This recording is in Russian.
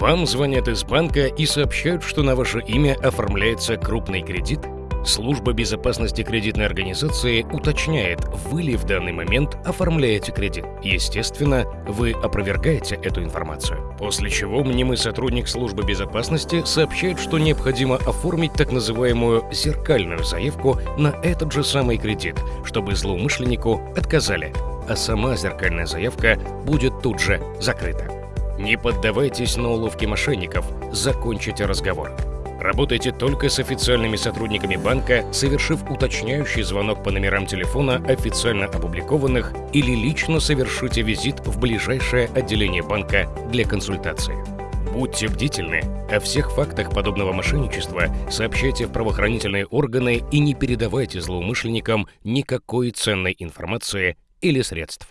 Вам звонят из банка и сообщают, что на ваше имя оформляется крупный кредит. Служба безопасности кредитной организации уточняет, вы ли в данный момент оформляете кредит. Естественно, вы опровергаете эту информацию. После чего мнимый сотрудник службы безопасности сообщает, что необходимо оформить так называемую зеркальную заявку на этот же самый кредит, чтобы злоумышленнику отказали, а сама зеркальная заявка будет тут же закрыта. Не поддавайтесь на уловки мошенников, закончите разговор. Работайте только с официальными сотрудниками банка, совершив уточняющий звонок по номерам телефона, официально опубликованных, или лично совершите визит в ближайшее отделение банка для консультации. Будьте бдительны. О всех фактах подобного мошенничества сообщайте в правоохранительные органы и не передавайте злоумышленникам никакой ценной информации или средств.